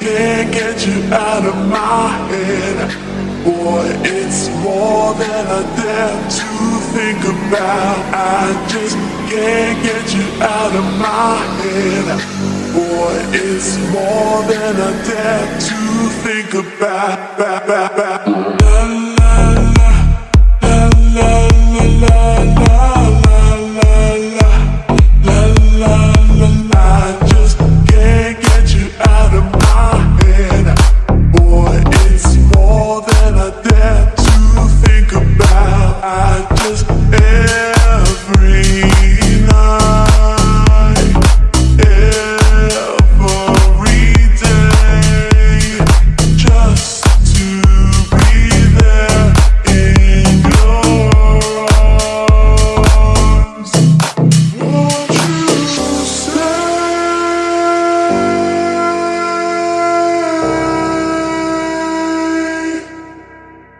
can't get you out of my head. Boy, it's more than I dare to think about. I just can't get you out of my head. Boy, it's more than I dare to think about.